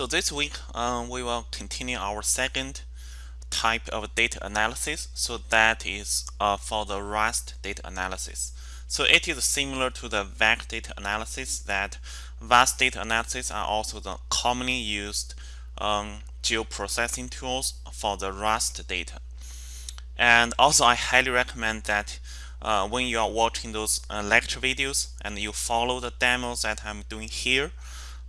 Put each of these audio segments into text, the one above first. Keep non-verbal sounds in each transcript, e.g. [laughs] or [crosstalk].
So this week um, we will continue our second type of data analysis. So that is uh, for the RAST data analysis. So it is similar to the VAC data analysis that VAST data analysis are also the commonly used um, geoprocessing tools for the RAST data. And also I highly recommend that uh, when you are watching those uh, lecture videos and you follow the demos that I'm doing here,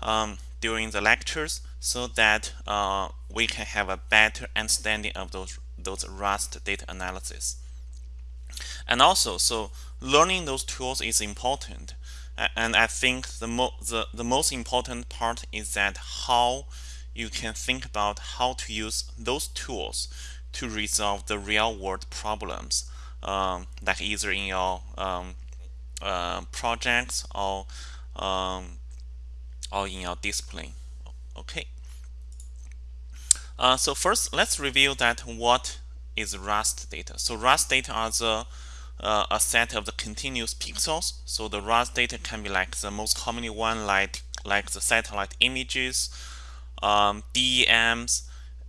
um, during the lectures so that uh, we can have a better understanding of those those RAST data analysis. And also, so learning those tools is important. And I think the, mo the, the most important part is that how you can think about how to use those tools to resolve the real world problems, um, like either in your um, uh, projects or um, or in your discipline. Okay. Uh, so first, let's review that what is RAST data. So RAST data are the uh, a set of the continuous pixels. So the RAST data can be like the most commonly one, like like the satellite images, um, DEMs,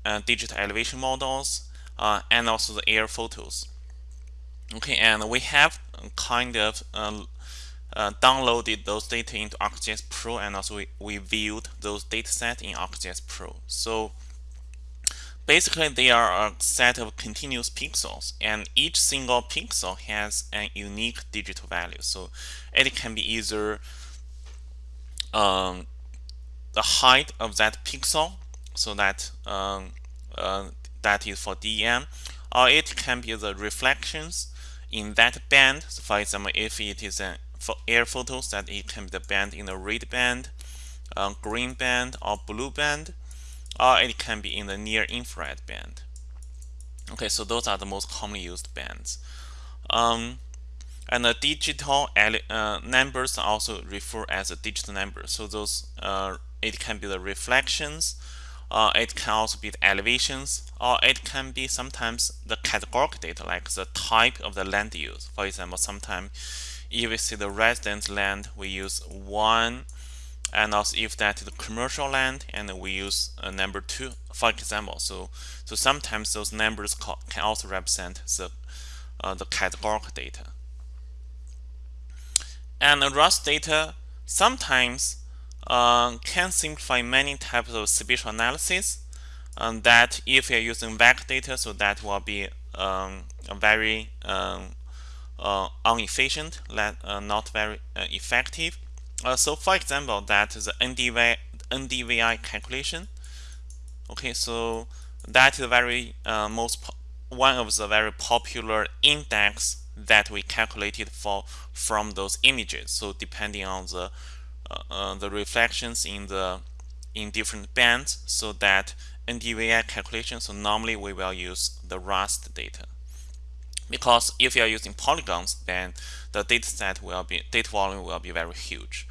uh, digital elevation models, uh, and also the air photos. Okay, and we have kind of uh, uh, downloaded those data into ArcGIS Pro and also we, we viewed those data set in ArcGIS Pro. So basically they are a set of continuous pixels and each single pixel has a unique digital value. So it can be either um, the height of that pixel so that um, uh, that is for DEM or it can be the reflections in that band. So for example, if it is an for air photos that it can be the band in the red band, uh, green band, or blue band, or it can be in the near infrared band. Okay, so those are the most commonly used bands. Um, and the digital uh, numbers are also referred as a digital number. So those uh, it can be the reflections, uh, it can also be the elevations, or it can be sometimes the categorical data like the type of the land use. For example, sometimes if we see the residence land, we use one. And also if that is the commercial land, and we use a number two, for example. So, so sometimes those numbers can also represent the, uh, the categorical data. And the RAST data sometimes uh, can simplify many types of spatial analysis. Um, that if you're using VAC data, so that will be um, a very um, inefficient, uh, not very uh, effective. so for example, that the NDVI, NDVI calculation. Okay, so that is very most one of the very popular index that we calculated for from those images. So depending on the uh, uh, the reflections in the in different bands, so that NDVI calculation. So normally we will use the RAST data because if you are using polygons then the data set will be data volume will be very huge.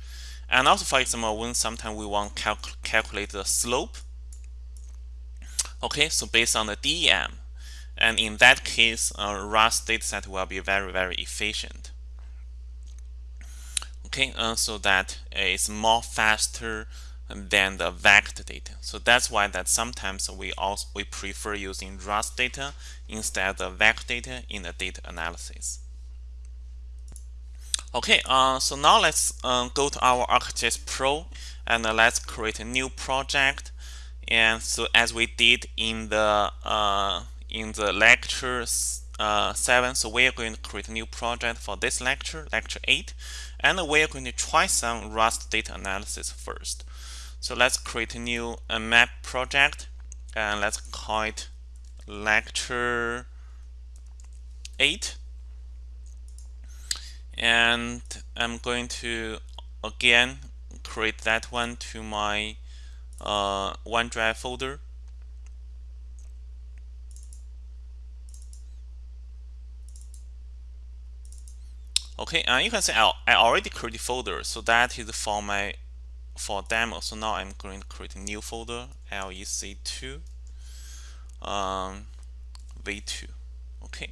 And also for example when sometimes we want to calc calculate the slope okay so based on the DEM and in that case uh, RAST dataset will be very very efficient. Okay uh, so that it's more faster than the vector data. So that's why that sometimes we also we prefer using RAST data instead of vector data in the data analysis. Okay, uh, so now let's uh, go to our ArcGIS Pro and uh, let's create a new project. And so as we did in the uh, in the lecture uh, 7, so we are going to create a new project for this lecture, lecture 8, and we are going to try some RAST data analysis first. So let's create a new a map project and let's call it lecture 8 and I'm going to again create that one to my uh, OneDrive folder. Okay and you can see I, I already created folder so that is for my for demo. So now I'm going to create a new folder, LEC2 um, V2. Okay,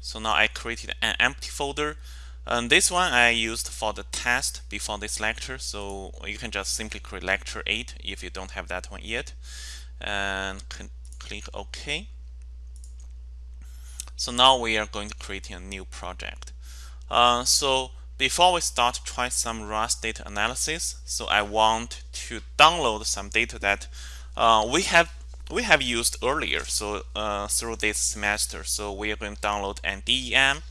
so now I created an empty folder. And this one I used for the test before this lecture, so you can just simply create lecture 8 if you don't have that one yet. And click OK. So now we are going to create a new project. Uh, so before we start try some Rust data analysis, so I want to download some data that uh, we have we have used earlier. So uh, through this semester, so we are going to download an DEM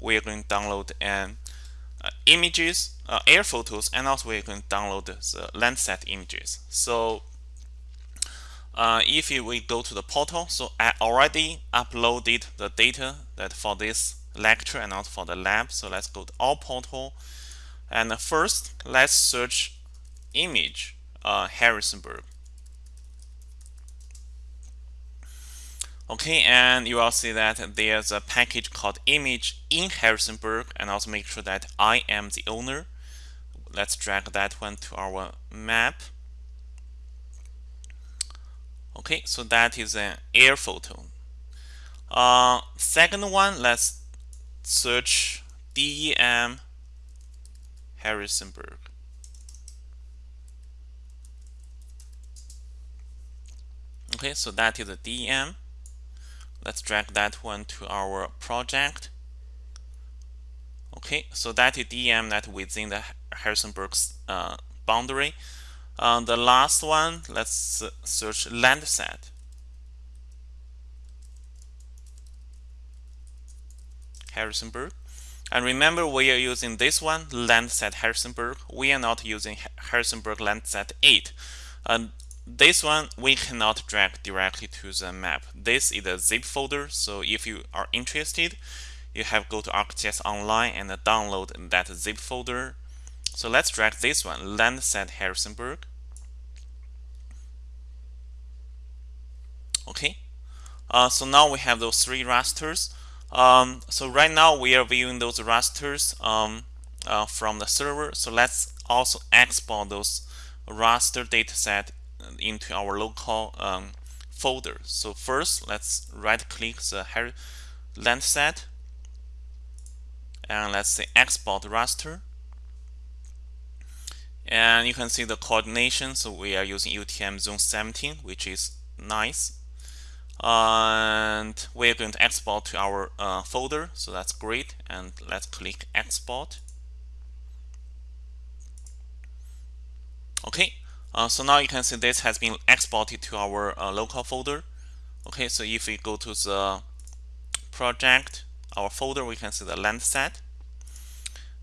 we are going to download an uh, images, uh, air photos, and also we're going to download the Landsat images. So uh, if we go to the portal, so I already uploaded the data that for this lecture and also for the lab. So let's go to all portal. And first, let's search image uh, Harrisonburg. Okay, and you will see that there's a package called image in Harrisonburg and also make sure that I am the owner. Let's drag that one to our map. Okay, so that is an air photo. Uh, second one, let's search DEM Harrisonburg. Okay, so that is a DEM. Let's drag that one to our project. Okay, so that is DEM that within the Harrisonburg's uh, boundary. Uh, the last one, let's search Landsat. Harrisonburg. And remember, we are using this one, Landsat Harrisonburg. We are not using Harrisonburg Landsat 8. And this one we cannot drag directly to the map. This is a zip folder, so if you are interested, you have go to ArcGIS Online and download that zip folder. So let's drag this one, Landsat Harrisonburg. Okay, uh, so now we have those three rasters. Um, so right now we are viewing those rasters um, uh, from the server. So let's also export those raster dataset into our local um, folder. So first, let's right-click the Landsat and let's say export raster. And you can see the coordination. So we are using UTM zone 17, which is nice. And we're going to export to our uh, folder. So that's great. And let's click export. Okay, uh, so now you can see this has been exported to our uh, local folder. Okay, so if we go to the project, our folder, we can see the Landsat.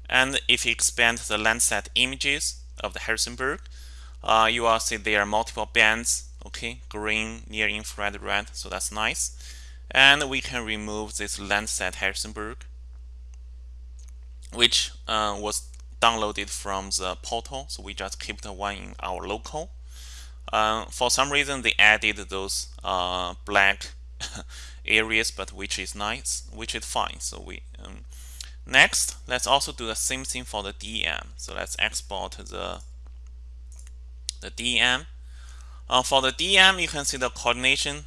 And if you expand the Landsat images of the Harrisonburg, uh, you will see there are multiple bands, okay, green, near infrared, red, so that's nice. And we can remove this Landsat Harrisonburg, which uh, was downloaded from the portal, so we just keep the one in our local. Uh, for some reason, they added those uh, black [laughs] areas, but which is nice, which is fine. So we um, next, let's also do the same thing for the DM So let's export the the DEM. Uh, for the DM, you can see the coordination.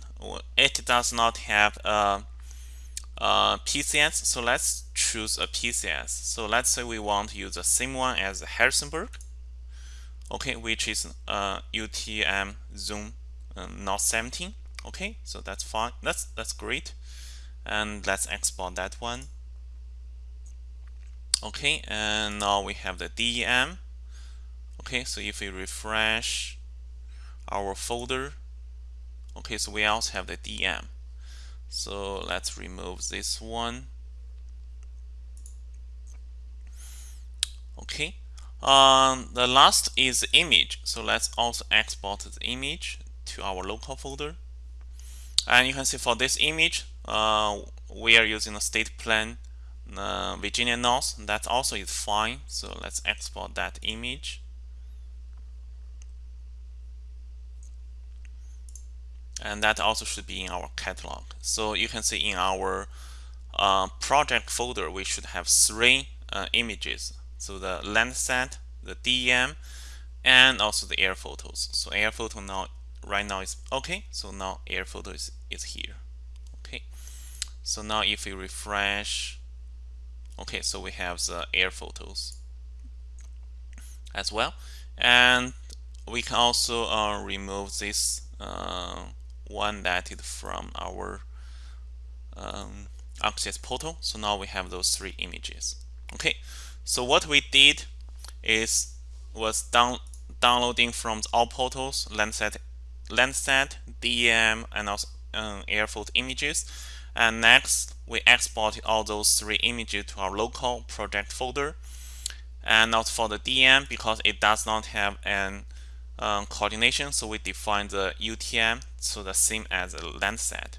It does not have a uh, PCS. So let's choose a PCS. So let's say we want to use the same one as Harrisonburg, okay, which is uh, UTM Zone uh, North 17. Okay, so that's fine. That's that's great. And let's export that one. Okay, and now we have the DEM. Okay, so if we refresh our folder, okay, so we also have the DM So let's remove this one. Okay. Um, the last is image. So let's also export the image to our local folder. And you can see for this image, uh, we are using a state plane uh, Virginia North. That also is fine. So let's export that image. And that also should be in our catalog. So you can see in our uh, project folder, we should have three uh, images. So the Landsat, the DEM, and also the air photos. So air photo now, right now is okay. So now air photo is, is here. Okay. So now if we refresh okay so we have the air photos as well and we can also uh, remove this uh, one that is from our um, ArcGIS portal. So now we have those three images. Okay. So what we did is was down downloading from all portals Landsat Landsat DM, and also um, airfold images. And next we exported all those three images to our local project folder. And not for the DM because it does not have an um, coordination. So we define the UTM so the same as a Landsat